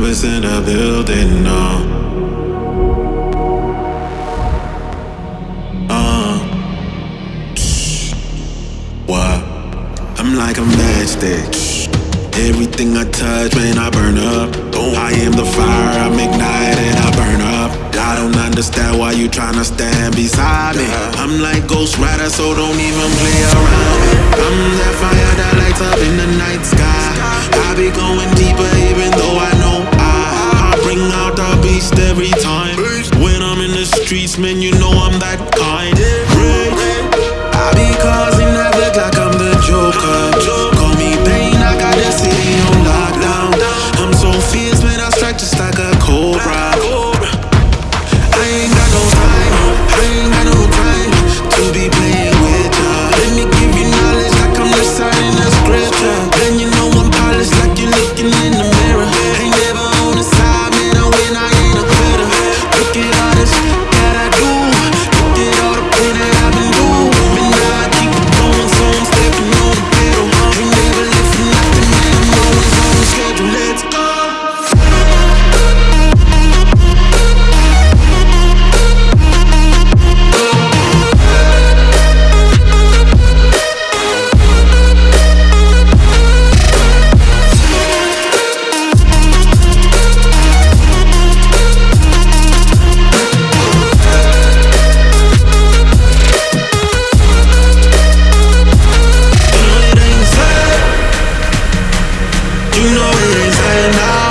campus in a building, no. Uh, what? I'm like a matchstick. Everything I touch, man, I burn up. I am the fire, I'm ignite and I burn up. I don't understand why you tryna stand beside me. I'm like Ghost Rider, so don't even play around. I'm that fire that lights up in the night sky. I be going in the streets, man, you know I'm that kind. I be causing havoc like You know it ain't now.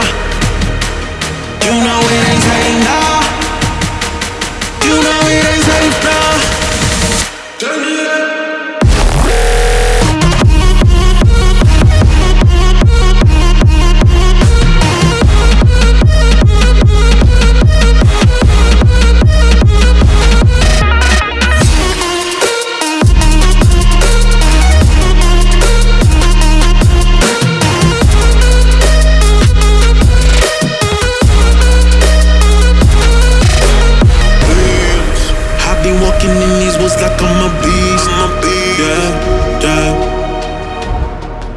Walking in these woods like I'm a beast. I'm a beast. Yeah, yeah.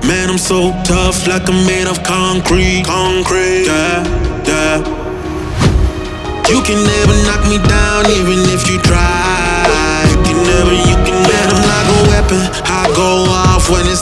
Man, I'm so tough, like I'm made of concrete. Concrete. Yeah, yeah. You can never knock me down, even if you try. You can never, you can never. I'm like a weapon. I go off when it's time for war.